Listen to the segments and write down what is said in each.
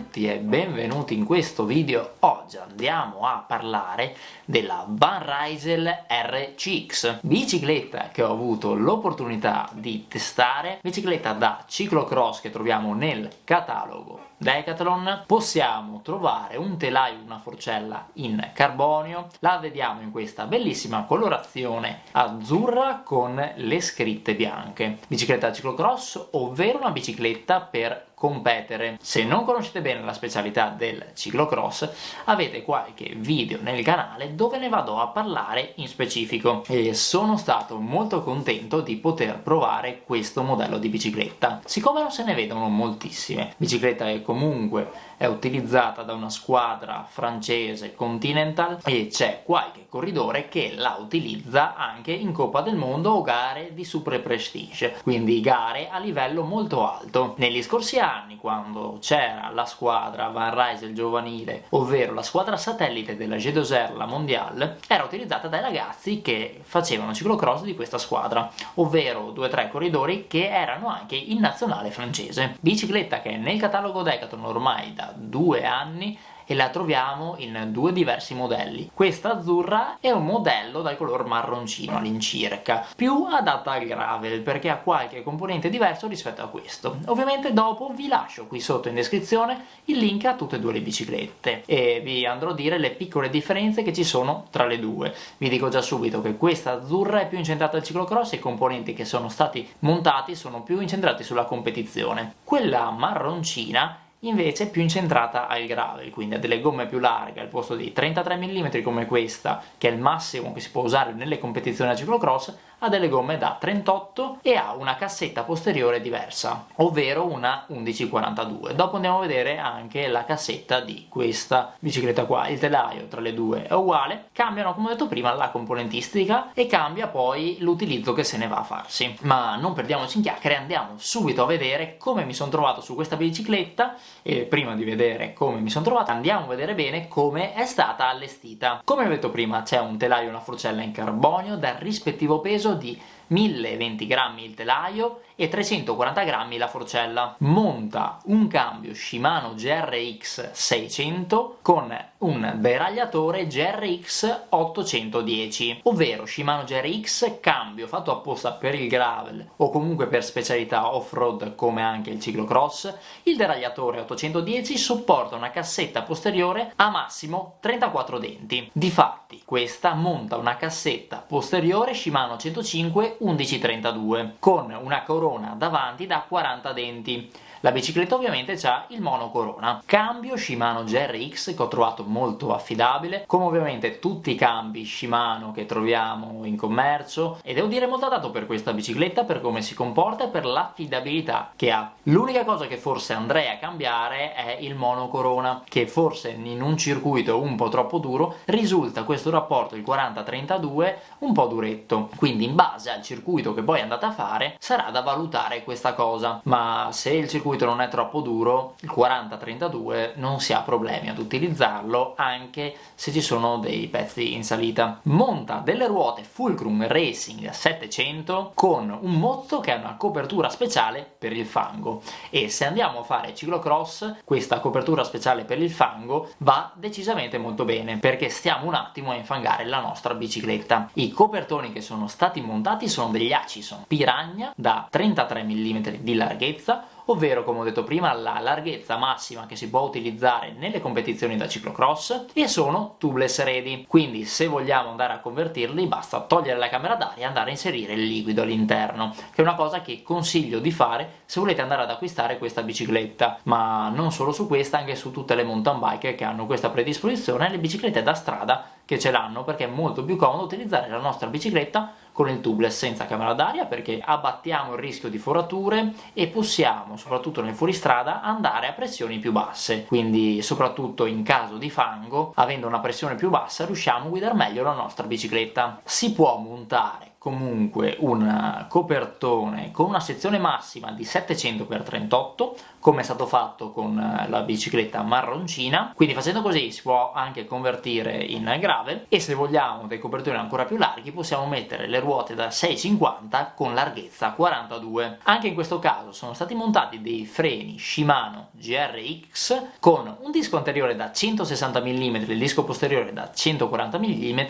Tutti e benvenuti in questo video. Oggi andiamo a parlare della Van Rysel RCX, bicicletta che ho avuto l'opportunità di testare, bicicletta da ciclocross che troviamo nel catalogo Decathlon. Possiamo trovare un telaio, una forcella in carbonio, la vediamo in questa bellissima colorazione azzurra con le scritte bianche. Bicicletta ciclocross, ovvero una bicicletta per competere. Se non conoscete bene la specialità del ciclocross, avete qualche video nel canale dove ne vado a parlare in specifico e sono stato molto contento di poter provare questo modello di bicicletta. Siccome non se ne vedono moltissime, bicicletta che comunque è utilizzata da una squadra francese Continental e c'è qualche corridore che la utilizza anche in Coppa del Mondo o gare di Super Prestige, quindi gare a livello molto alto. Negli scorsi anni, quando c'era la squadra Van Rysel giovanile, ovvero la satellite della G2R, la Mondiale, era utilizzata dai ragazzi che facevano ciclocross di questa squadra, ovvero due o tre corridori che erano anche in nazionale francese. Bicicletta che nel catalogo Decathlon ormai da due anni e la troviamo in due diversi modelli. Questa azzurra è un modello dal color marroncino all'incirca, più adatta al gravel perché ha qualche componente diverso rispetto a questo. Ovviamente dopo vi lascio qui sotto in descrizione il link a tutte e due le biciclette e vi andrò a dire le piccole differenze che ci sono tra le due. Vi dico già subito che questa azzurra è più incentrata al ciclocross e i componenti che sono stati montati sono più incentrati sulla competizione. Quella marroncina invece più incentrata al gravel, quindi ha delle gomme più larghe al posto di 33 mm come questa, che è il massimo che si può usare nelle competizioni a ciclocross, ha delle gomme da 38 e ha una cassetta posteriore diversa, ovvero una 1142. Dopo andiamo a vedere anche la cassetta di questa bicicletta qua. Il telaio tra le due è uguale, cambiano come ho detto prima la componentistica e cambia poi l'utilizzo che se ne va a farsi. Ma non perdiamoci in chiacchiere, andiamo subito a vedere come mi sono trovato su questa bicicletta e prima di vedere come mi sono trovato andiamo a vedere bene come è stata allestita. Come ho detto prima c'è un telaio e una forcella in carbonio dal rispettivo peso peso di 1020 grammi il telaio e 340 grammi la forcella. Monta un cambio Shimano GRX 600 con un deragliatore GRX 810, ovvero Shimano GRX cambio fatto apposta per il gravel o comunque per specialità off-road come anche il ciclocross. Il deragliatore 810 supporta una cassetta posteriore a massimo 34 denti. Difatti, questa monta una cassetta posteriore Shimano 105 1132 con una corona davanti da 40 denti la bicicletta ovviamente ha il mono corona. Cambio Shimano GRX che ho trovato molto affidabile, come ovviamente tutti i cambi Shimano che troviamo in commercio, e devo dire molto adatto per questa bicicletta, per come si comporta e per l'affidabilità che ha. L'unica cosa che forse andrei a cambiare è il mono corona, che forse in un circuito un po' troppo duro risulta questo rapporto, il 40-32, un po' duretto. Quindi in base al circuito che poi andate a fare sarà da valutare questa cosa, ma se il circuito circuito non è troppo duro, il 40-32 non si ha problemi ad utilizzarlo anche se ci sono dei pezzi in salita. Monta delle ruote Fulcrum Racing 700 con un mozzo che ha una copertura speciale per il fango e se andiamo a fare ciclocross questa copertura speciale per il fango va decisamente molto bene perché stiamo un attimo a infangare la nostra bicicletta. I copertoni che sono stati montati sono degli Hutchison Piranha da 33 mm di larghezza ovvero come ho detto prima la larghezza massima che si può utilizzare nelle competizioni da ciclocross e sono tubeless ready, quindi se vogliamo andare a convertirli basta togliere la camera d'aria e andare a inserire il liquido all'interno, che è una cosa che consiglio di fare se volete andare ad acquistare questa bicicletta, ma non solo su questa, anche su tutte le mountain bike che hanno questa predisposizione, le biciclette da strada che ce l'hanno perché è molto più comodo utilizzare la nostra bicicletta con il tubeless senza camera d'aria perché abbattiamo il rischio di forature e possiamo, soprattutto nel fuoristrada, andare a pressioni più basse, quindi soprattutto in caso di fango, avendo una pressione più bassa riusciamo a guidare meglio la nostra bicicletta. Si può montare comunque un copertone con una sezione massima di 700x38 come è stato fatto con la bicicletta marroncina. Quindi facendo così si può anche convertire in gravel e se vogliamo dei copertoni ancora più larghi possiamo mettere le ruote da 6,50 con larghezza 42 anche in questo caso sono stati montati dei freni Shimano GRX con un disco anteriore da 160 mm e il disco posteriore da 140 mm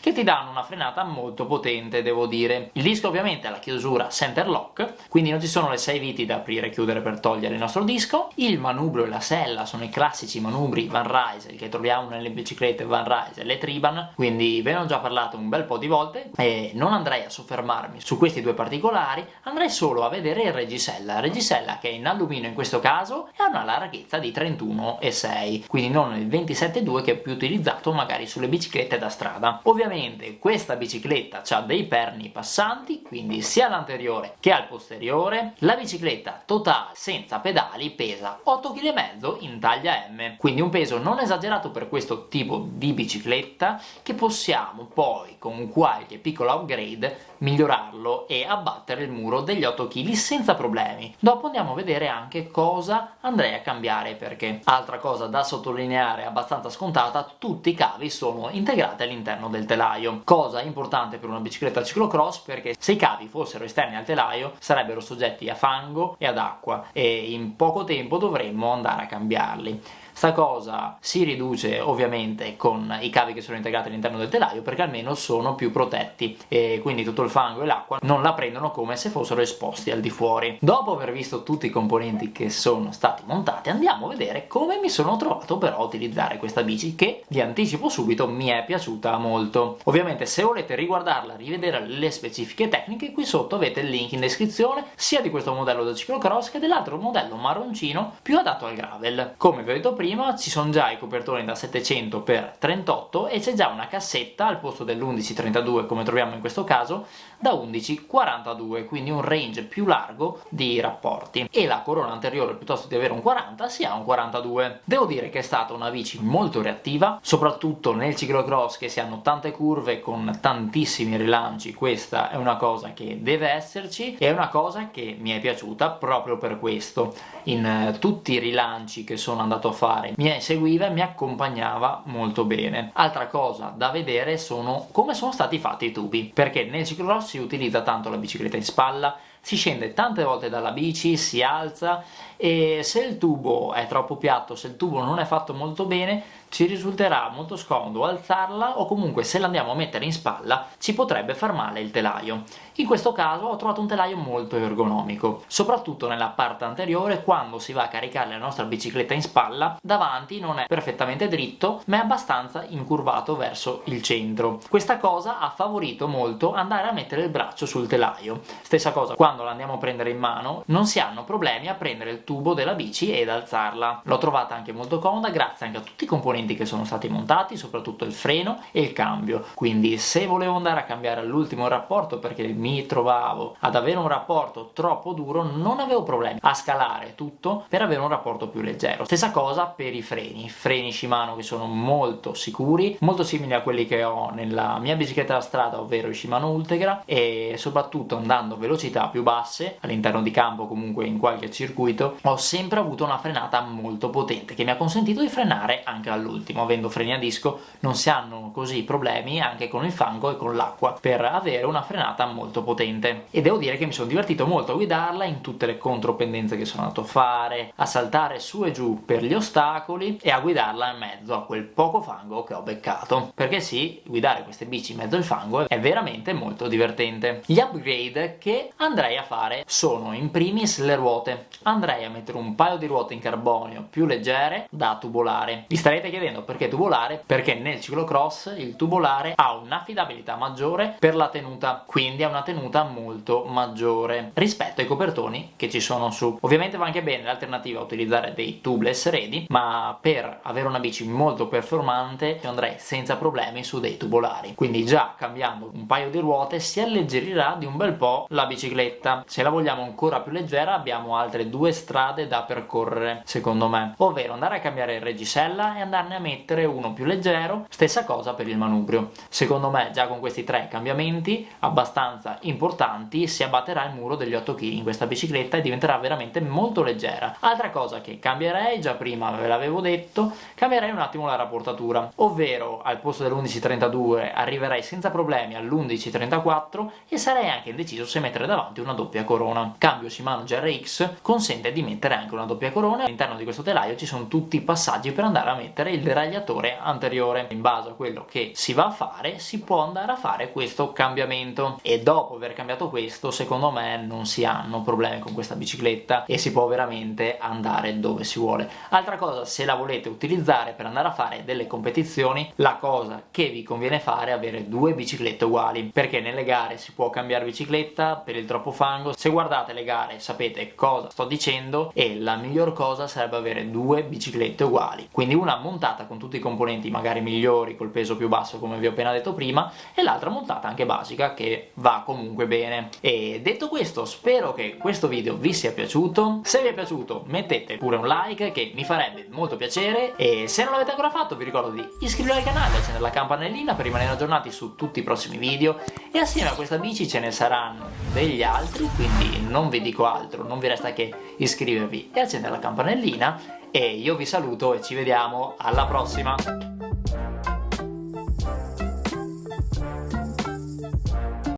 che ti danno una frenata molto potente devo dire. Il disco ovviamente ha la chiusura center lock quindi non ci sono le 6 viti da aprire e chiudere per togliere il nostro disco. Il manubrio e la sella sono i classici manubri Van Rysel che troviamo nelle biciclette Van Rysel e Triban quindi ve ne ho già parlato un bel po' di volte e non andrei a soffermarmi su questi due particolari andrei solo a vedere il reggisella reggisella che è in alluminio in questo caso e ha una larghezza di 31,6 quindi non il 27,2 che è più utilizzato magari sulle biciclette da strada. Ovviamente questa bicicletta ha dei perni passanti quindi sia all'anteriore che al posteriore la bicicletta totale senza pedali pesa 8,5 kg in taglia M. Quindi un peso non esagerato per questo tipo di bicicletta che possiamo poi con qualche piccolo upgrade migliorarlo e abbattere il muro degli 8 kg senza problemi. Dopo andiamo a vedere anche cosa andrei a cambiare perché altra cosa da sottolineare abbastanza scontata tutti i cavi sono integrati all'interno del telaio. Cosa importante per una bicicletta ciclocross perché se i cavi fossero esterni al telaio sarebbero soggetti a fango e ad acqua e in poco tempo dovremmo andare a cambiarli Sta cosa si riduce ovviamente con i cavi che sono integrati all'interno del telaio perché almeno sono più protetti e quindi tutto il fango e l'acqua non la prendono come se fossero esposti al di fuori. Dopo aver visto tutti i componenti che sono stati montati andiamo a vedere come mi sono trovato però a utilizzare questa bici che vi anticipo subito mi è piaciuta molto. Ovviamente se volete riguardarla, rivedere le specifiche tecniche qui sotto avete il link in descrizione sia di questo modello da ciclocross che dell'altro modello marroncino più adatto al gravel. Come vi ho detto prima prima ci sono già i copertoni da 700 x 38 e c'è già una cassetta al posto dell'1132 come troviamo in questo caso da 1142 quindi un range più largo di rapporti. E la corona anteriore piuttosto di avere un 40 si ha un 42 devo dire che è stata una bici molto reattiva soprattutto nel ciclocross che si hanno tante curve con tantissimi rilanci. Questa è una cosa che deve esserci e è una cosa che mi è piaciuta proprio per questo. In eh, tutti i rilanci che sono andato a fare fare. Mi seguiva e mi accompagnava molto bene. Altra cosa da vedere sono come sono stati fatti i tubi perché nel ciclocross si utilizza tanto la bicicletta in spalla si scende tante volte dalla bici, si alza e se il tubo è troppo piatto, se il tubo non è fatto molto bene ci risulterà molto scomodo alzarla o comunque se l'andiamo a mettere in spalla ci potrebbe far male il telaio. In questo caso ho trovato un telaio molto ergonomico, soprattutto nella parte anteriore quando si va a caricare la nostra bicicletta in spalla, davanti non è perfettamente dritto ma è abbastanza incurvato verso il centro. Questa cosa ha favorito molto andare a mettere il braccio sul telaio. Stessa cosa quando la andiamo a prendere in mano, non si hanno problemi a prendere il tubo della bici ed alzarla. L'ho trovata anche molto comoda grazie anche a tutti i componenti componenti che sono stati montati, soprattutto il freno e il cambio, quindi se volevo andare a cambiare all'ultimo rapporto perché mi trovavo ad avere un rapporto troppo duro non avevo problemi a scalare tutto per avere un rapporto più leggero. Stessa cosa per i freni, freni Shimano che sono molto sicuri, molto simili a quelli che ho nella mia bicicletta da strada, ovvero i Shimano Ultegra e soprattutto andando a velocità più basse, all'interno di campo comunque in qualche circuito, ho sempre avuto una frenata molto potente che mi ha consentito di frenare anche all'ultimo all'ultimo, avendo freni a disco non si hanno così problemi anche con il fango e con l'acqua per avere una frenata molto potente. E devo dire che mi sono divertito molto a guidarla in tutte le contropendenze che sono andato a fare, a saltare su e giù per gli ostacoli e a guidarla in mezzo a quel poco fango che ho beccato. Perché sì, guidare queste bici in mezzo al fango è veramente molto divertente. Gli upgrade che andrei a fare sono in primis le ruote. Andrei a mettere un paio di ruote in carbonio più leggere da tubolare. Vi starete chiedendo perché tubolare? Perché nel ciclocross il tubolare ha un'affidabilità maggiore per la tenuta, quindi ha una tenuta molto maggiore rispetto ai copertoni che ci sono su. Ovviamente va anche bene l'alternativa a utilizzare dei tubeless ready, ma per avere una bici molto performante andrei senza problemi su dei tubolari. Quindi già cambiando un paio di ruote si alleggerirà di un bel po' la bicicletta. Se la vogliamo ancora più leggera abbiamo altre due strade da percorrere, secondo me, ovvero andare a cambiare il reggisella e andare tranne a mettere uno più leggero. Stessa cosa per il manubrio. Secondo me già con questi tre cambiamenti abbastanza importanti si abbatterà il muro degli 8 kg in questa bicicletta e diventerà veramente molto leggera. Altra cosa che cambierei già prima ve l'avevo detto cambierei un attimo la rapportatura. Ovvero al posto dell'11.32 arriverei senza problemi all'11.34 e sarei anche indeciso se mettere davanti una doppia corona. Cambio Shimano GRX consente di mettere anche una doppia corona. All'interno di questo telaio ci sono tutti i passaggi per andare a mettere il deragliatore anteriore. In base a quello che si va a fare si può andare a fare questo cambiamento. E dopo aver cambiato questo secondo me non si hanno problemi con questa bicicletta e si può veramente andare dove si vuole. Altra cosa se la volete utilizzare per andare a fare delle competizioni la cosa che vi conviene fare è avere due biciclette uguali. Perché nelle gare si può cambiare bicicletta per il troppo fango. Se guardate le gare sapete cosa sto dicendo? E la miglior cosa sarebbe avere due biciclette uguali. Quindi una montata con tutti i componenti magari migliori col peso più basso come vi ho appena detto prima e l'altra montata anche basica che va comunque bene. E detto questo spero che questo video vi sia piaciuto. Se vi è piaciuto mettete pure un like che mi farebbe molto piacere. E se non l'avete ancora fatto vi ricordo di iscrivervi al canale accendere la campanellina per rimanere aggiornati su tutti i prossimi video. E assieme a questa bici ce ne saranno degli altri quindi non vi dico altro non vi resta che iscrivervi e accendere la campanellina e io vi saluto e ci vediamo. Alla prossima